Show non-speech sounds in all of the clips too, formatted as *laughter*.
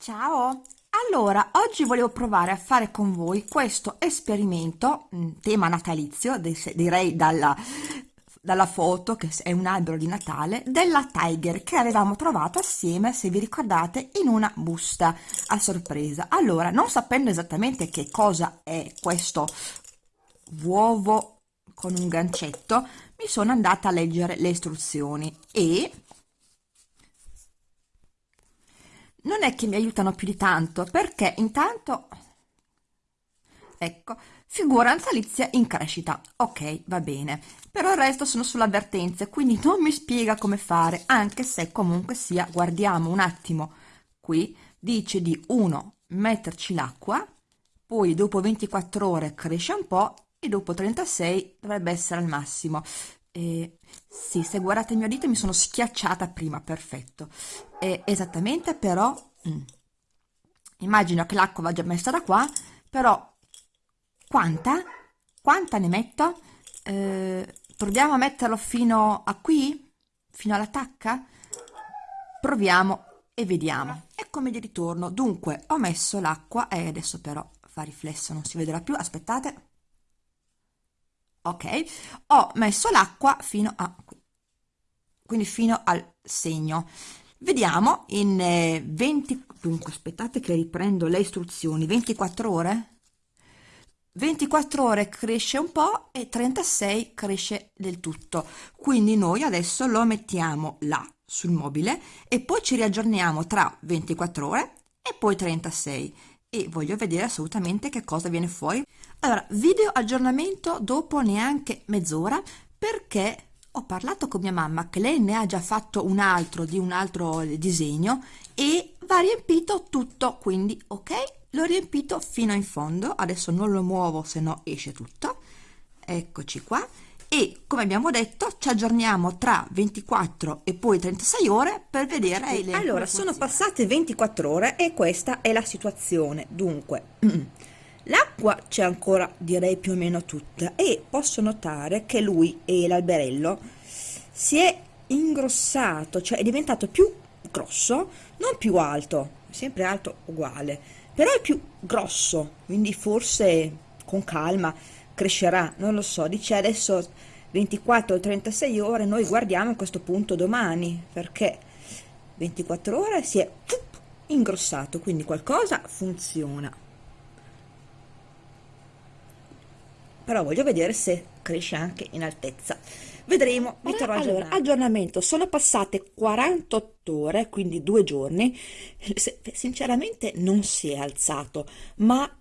Ciao! Allora, oggi volevo provare a fare con voi questo esperimento, mm, tema natalizio, direi dalla, dalla foto, che è un albero di Natale, della Tiger che avevamo trovato assieme, se vi ricordate, in una busta a sorpresa. Allora, non sapendo esattamente che cosa è questo uovo con un gancetto, mi sono andata a leggere le istruzioni e non è che mi aiutano più di tanto, perché intanto, ecco, figura natalizia in crescita. Ok, va bene. Però il resto sono sulle avvertenze, quindi non mi spiega come fare, anche se comunque sia, guardiamo un attimo qui, dice di 1 metterci l'acqua, poi dopo 24 ore cresce un po' e dopo 36 dovrebbe essere al massimo. Eh, sì, se guardate il mio dito mi sono schiacciata prima, perfetto. Eh, esattamente, però, mm, immagino che l'acqua va già messa da qua, però quanta? Quanta ne metto? Eh, proviamo a metterlo fino a qui? Fino alla tacca? Proviamo e vediamo. Eccomi di ritorno. Dunque, ho messo l'acqua e adesso però fa riflesso, non si vedrà più. Aspettate ok? Ho messo l'acqua fino a qui. Quindi fino al segno. Vediamo in eh, 20 dunque aspettate che riprendo le istruzioni. 24 ore? 24 ore cresce un po' e 36 cresce del tutto. Quindi noi adesso lo mettiamo là sul mobile e poi ci riaggiorniamo tra 24 ore e poi 36 e voglio vedere assolutamente che cosa viene fuori. Allora, video aggiornamento dopo neanche mezz'ora perché ho parlato con mia mamma che lei ne ha già fatto un altro di un altro disegno e va riempito tutto, quindi ok, l'ho riempito fino in fondo, adesso non lo muovo se no esce tutto, eccoci qua e come abbiamo detto ci aggiorniamo tra 24 e poi 36 ore per vedere le allora sono passate 24 ore e questa è la situazione. Dunque *clears throat* l'acqua c'è ancora direi più o meno tutta e posso notare che lui e l'alberello si è ingrossato cioè è diventato più grosso non più alto sempre alto uguale però è più grosso quindi forse con calma crescerà, non lo so, dice adesso 24 o 36 ore, noi guardiamo a questo punto domani, perché 24 ore si è ingrossato, quindi qualcosa funziona. Però voglio vedere se cresce anche in altezza. Vedremo, vi terrò allora, aggiornamento, sono passate 48 ore, quindi due giorni, sinceramente non si è alzato, ma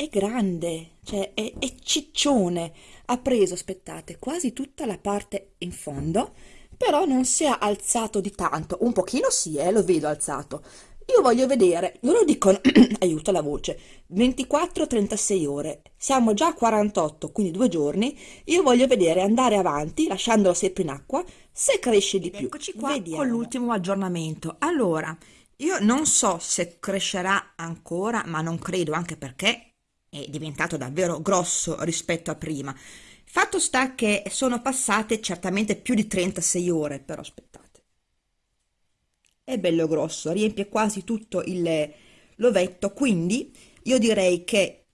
è grande, cioè è, è ciccione, ha preso, aspettate, quasi tutta la parte in fondo, però non si è alzato di tanto, un pochino sì, eh, lo vedo alzato. Io voglio vedere, loro dicono, *clears throat* aiuta la voce, 24-36 ore, siamo già a 48, quindi due giorni, io voglio vedere andare avanti, lasciandolo sempre in acqua, se cresce di più. Eccoci qua Vediamo. con l'ultimo aggiornamento. Allora, io non so se crescerà ancora, ma non credo, anche perché è diventato davvero grosso rispetto a prima. Fatto sta che sono passate certamente più di 36 ore, però aspettate. È bello grosso, riempie quasi tutto il l'ovetto, quindi io direi che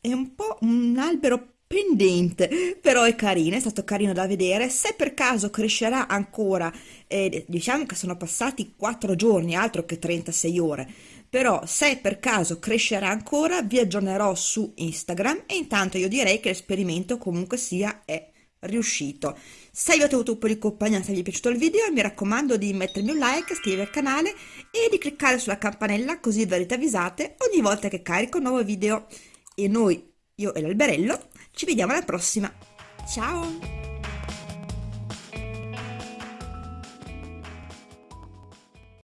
è un po' un albero pendente, però è carino, è stato carino da vedere. Se per caso crescerà ancora, eh, diciamo che sono passati 4 giorni, altro che 36 ore, però se per caso crescerà ancora vi aggiornerò su Instagram e intanto io direi che l'esperimento comunque sia è riuscito. Se vi ho avuto un po' di compagnia, se vi è piaciuto il video, mi raccomando di mettermi un like, iscrivervi al canale e di cliccare sulla campanella così verrete avvisate ogni volta che carico un nuovo video. E noi, io e l'alberello, ci vediamo alla prossima. Ciao!